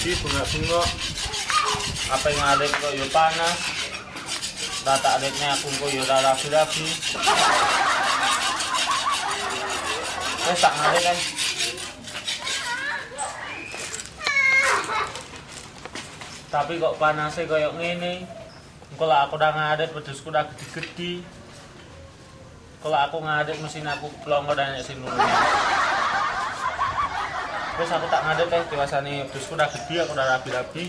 siji bunga-bunga. Apa yang ada kok yo panas. Rata adiknya aku kok yo rapi-rapi. Wes tak ngadek kan. Tapi kok panasnya ngene. Engko lah aku udah ngadet wedhusku udah gede-gede. Kalau aku ngadet mesin aku pelongo dan sing nurunnya. Terus aku tak ngadet teh dewasane wedhusku udah gede aku udah rapi-rapi.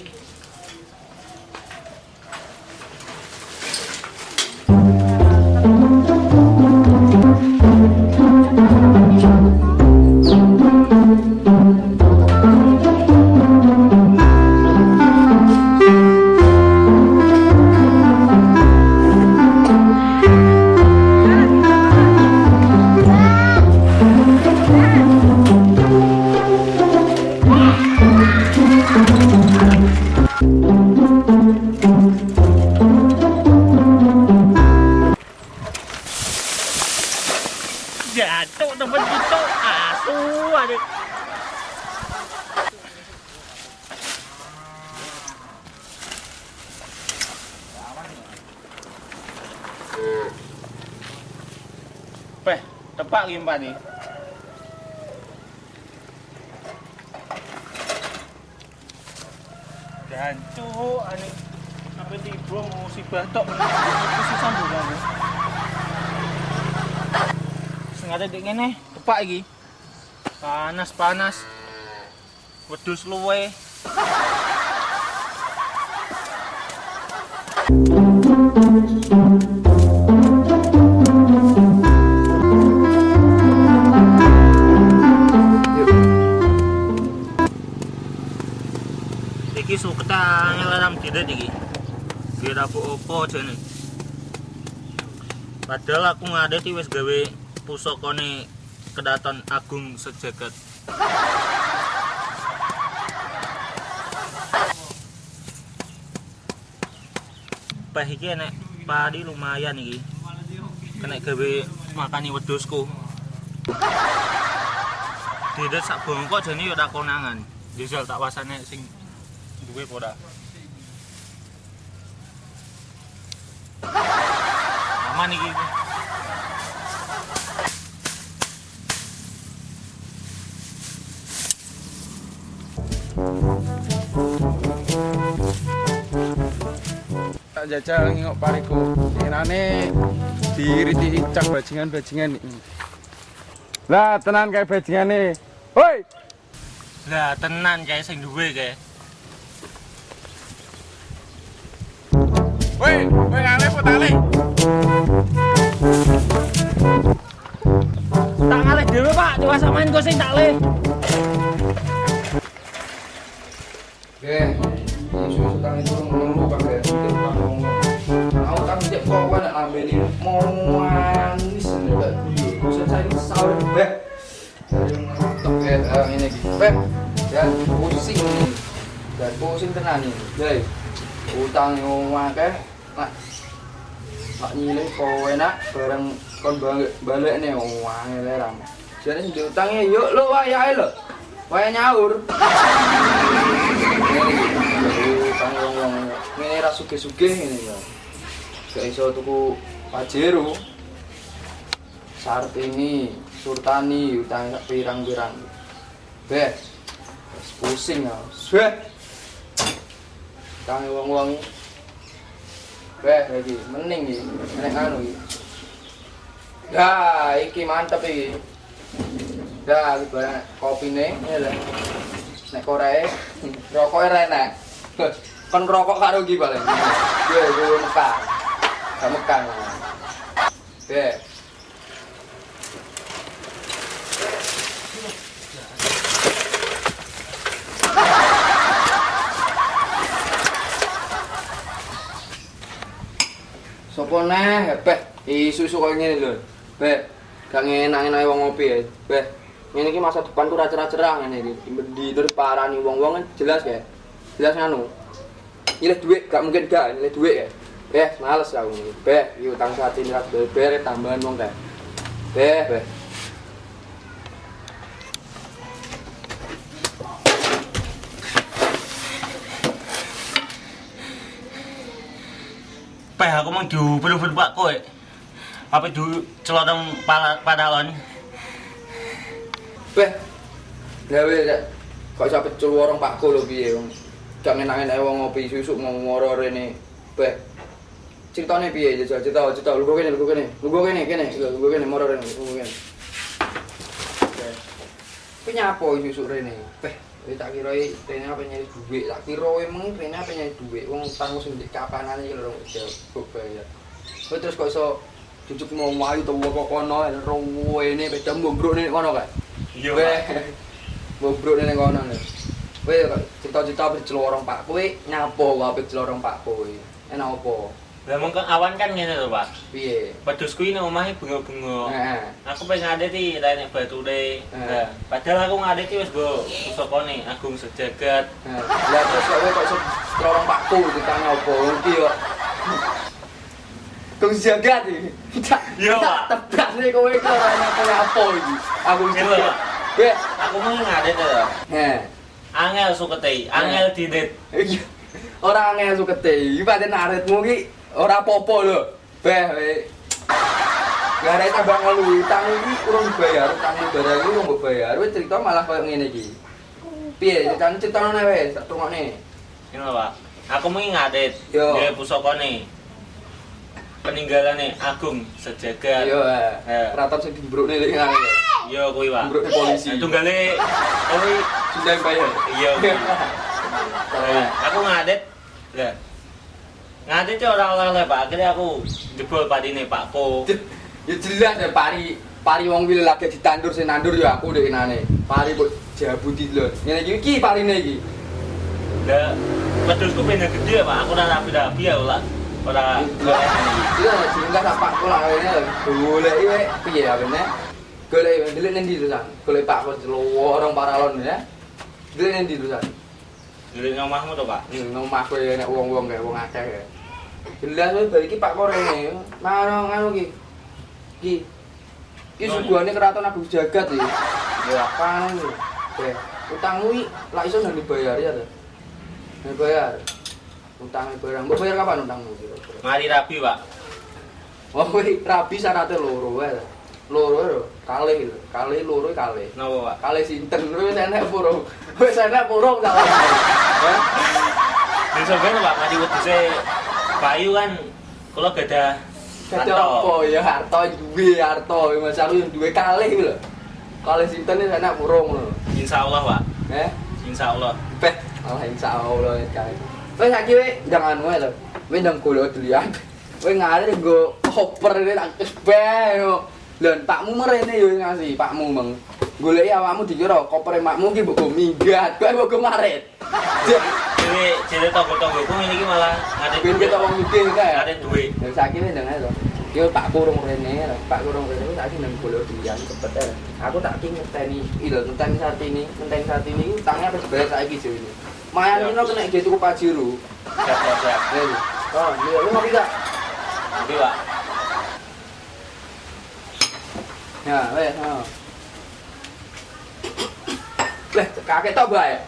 Jatuh temen itu asuh adik. Peh, tepak limpa nih. Jancu, ane apa tiba musibah tok itu sambungan. Sengaja dek ngene, tepak iki. Panas panas. Wedhus luwe. Iki suketang larang tidak iki. Kira apa jane. Padahal aku ngadeti wis gawe pusakane kedaton agung sejagat. Pah iki enek padi lumayan iki. Kena gawe makani wedhusku. Tidak sak bongkok jane yo tak konangan. Jajal tak wasane sing duwe apa ora. Aman iki. Jajal ngingok pariku. Enane diriti cak bajingan-bajingan iki lah tenan kayak bajingane. Woi Lah tenan kae sing duwe kae. woi woi ngale po tali? Tak ngalih dhewe, Pak. Coba samain kok sing tak leh. Oke, isu sekarang itu Ya eh, ini. Beh, dan pusing. Dan pusing tenan nih. Deh, utang yang akeh nak nak nyilih kowe nak bareng kon balik balik nih wah ngelerang. Jadi diutangnya yuk lo wayahe lo. Waya nyaur. utang wong wong ngene ra sugih-sugih ngene ya. Gak iso tuku Pajero. Sartini, Surtani utang pirang-pirang. Beh. Pusing ya. Beh. Utang wong-wong Beh, lagi mending iki. Nek anu. Ya, iki mantep iki. Ya, iki barang kopine ngene lho. Nek korek, rokoknya ra enak. Kon ngerokok karo iki paling. Yo, yo mekar. Gak mekar. Sopo neh, beh, isu-isu koyo ngene lho. Beh, gak ngenak-enake wong ngopi ya. Beh, ngene iki masa depan tuh ra cerah-cerah ngene iki. Di terus parani wong-wong kan jelas ya. Jelas nganu. Nyilih duit gak mungkin gak nyilih duit ya. Beh, males aku ini. Beh, iki utang saat ini ras beber tambahan wong teh. Beh, beh. Peh aku mau diubel-ubel Pak kowe. Apa du celotong padalon. Beh. Gawe. Kok iso pecul warung Pakku lho piye wong. Gak enak-enak wong ngopi susuk ngoro rene. Beh. Ceritane piye jajal cerita cerita lu kene lu kene. Lu kene kene lu kene moro rene lu kene. Beh. Kuwi nyapo susuk rene? Beh. Wis tak kira rene apa nyari duit, tak kira emang rene apa nyari duit. Wong tangmu sing di kapanane iki lho jauh bayar. Kowe terus kok iso cucuk mau mayu to kok kono rene beda mbruk nek kono kae. Iya bobrok ning kono lho. Kok cita-cita pecel warung Pak kowe nyapo kok warung Pak kowe. Enak apa? Lah mong awan kan ngene lho Pak. Piye? Pedus kuwi nang omahe bunga-bunga. Heeh. Aku pengen ngadeti rene bature. Eh. Nah, padahal aku ngadeti wis go pusakane Agung Sejagat. Lah terus kowe kok warung Pakku ditanya apa? Ngerti yo. Kung jagat iki. Iya, Pak. Tebak nih kowe iki ora nyapa apa iki. Aku Gitu, jagat. Pak. Weh, Aku mau ngadet lho. heh. Angel sukete, angel didit. Iki ora angel sukete. Iki pancen aritmu iki ora apa-apa lho. Beh, we. Gara tambah ngelu utang iki urung dibayar, utang barang iki mbok bayar. Wis cerita malah koyo ngene iki. Piye, kan ceritane wis, tak tungokne. Lho, Pak. Aku mau ngadet. Yo. Dia pusakane. Peninggalane Agung Sejagat. Ayo, Eh. keraton sing dimbrukne lek ngene. Iya kuwi, Pak. Dimbrukne polisi. Tunggale kuwi Sudah bayar. iya aku ngadet. Lah. Ngadet itu ora oleh Pak. Akhirnya aku jebol padine Pakku. Ya jelas ya pari pari wong wile lagi ditandur sing nandur ya aku dek nane. Pari kok jabuti lho. Ngene iki iki parine iki. Lah, pedusku pengen gede Pak. Aku ora rapi-rapi ya ora. Ora Iya, jingga tak pak kula ngene golek iki piye ya bene? Golek ndelik nendi tulisan? Golek pak kok lorong paralon ya. Ndelik nendi tulisan? Jadi ngomahmu to, Pak. Ning omah kowe nek wong-wong kae wong akeh ya. Jelas wis bar iki pak kok rene. Mano ngono iki. Iki. Iki suguhane keraton Agung Jagat iki. Ya apaan iki? Eh, utangmu iki lak iso nang dibayar ya to? Dibayar. Utangnya barang. Mbok bayar kapan utangmu? Mari rapi, Pak. Oh, rabi syaratnya loro wae. Loro lho, kalih lho. Kalih loro kalih. Napa, Pak? Kalih sinten wis enek purung. Wis enek purung salah. Ya. Di sampeyan Pak, mari wedhuse Bayu kan kula gadah Kata apa ya harta duwe harta Mas aku yang duwe kalih lho. Kalih sinten wis enek purung lho. Insyaallah, Pak. Eh, Insyaallah. beh, Allah insyaallah kae. Wis saiki we jangan wae lho. We ndang golek dilihat. We ngare nggo koper ini tak beh Lho, pakmu merene yo ngasih, pakmu meng. Goleki awakmu dikira kopere makmu ki mbok minggat, kowe mbok go marit. Dewe jere tonggo-tonggoku ngene iki malah ngate Ben kita wong mikir kae. duwe. Ya saiki ndang ae to. Yo tak kurung rene, Pak kurung rene saiki nang golek dilihat cepet ae. Aku tak ki ngeteni, ilo ngenteni saat ini, ngenteni saat ini utangnya wis bayar saiki jo ini. Mayan ini kena gitu ke Pajero. Siap, siap, siap. Oh, iya, lu ngopi gak? Oke, Pak. Ya, oh. Leh, kakek tok bae.